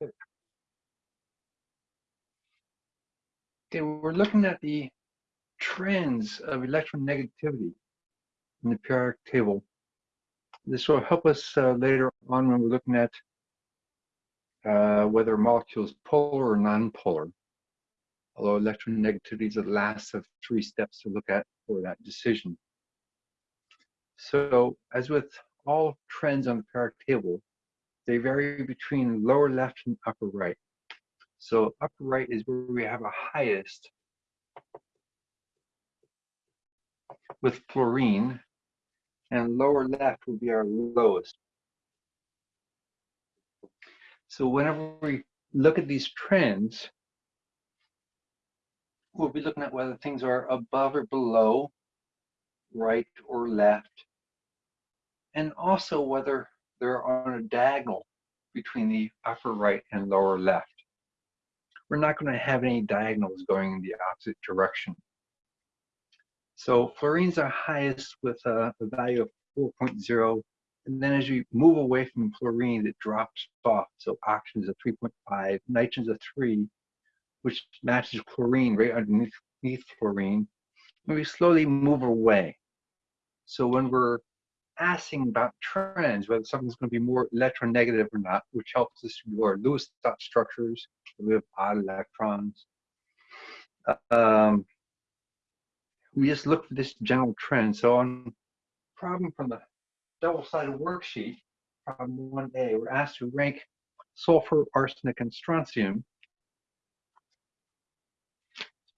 Okay, we're looking at the trends of electronegativity in the periodic table. This will help us uh, later on when we're looking at uh, whether a molecule is polar or non-polar. Although electronegativity is the last of three steps to look at for that decision. So as with all trends on the periodic table, they vary between lower left and upper right. So upper right is where we have a highest with fluorine, and lower left will be our lowest. So whenever we look at these trends, we'll be looking at whether things are above or below, right or left, and also whether they're on a diagonal between the upper right and lower left we're not going to have any diagonals going in the opposite direction. So fluorines are highest with a, a value of 4.0. And then as you move away from fluorine, it drops off. So oxygen is a 3.5, nitrogen is a 3, which matches chlorine right underneath fluorine. And we slowly move away. So when we're asking about trends, whether something's going to be more electronegative or not, which helps us to our Lewis dot structures. We have odd electrons. Um, we just look for this general trend. So on problem from the double-sided worksheet, problem 1A, we're asked to rank sulfur, arsenic, and strontium.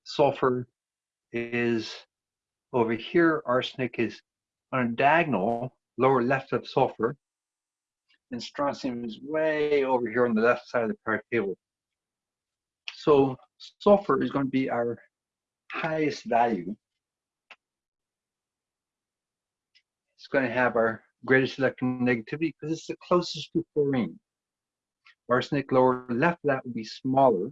Sulfur is over here, arsenic is on a diagonal, lower left of sulfur, and strontium is way over here on the left side of the periodic table. So sulfur is going to be our highest value. It's going to have our greatest electronegativity because it's the closest to fluorine. Arsenic lower left that would be smaller.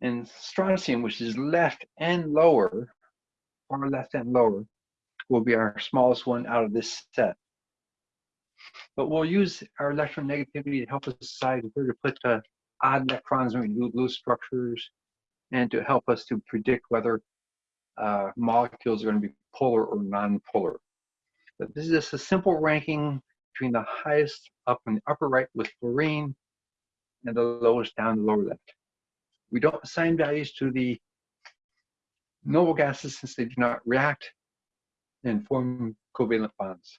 And strontium, which is left and lower, far left and lower will be our smallest one out of this set. But we'll use our electronegativity to help us decide where to put the odd electrons when we do Lewis structures and to help us to predict whether uh, molecules are going to be polar or non-polar. But this is just a simple ranking between the highest up in the upper right with fluorine and the lowest down the lower left. We don't assign values to the noble gases since they do not react and form covalent bonds.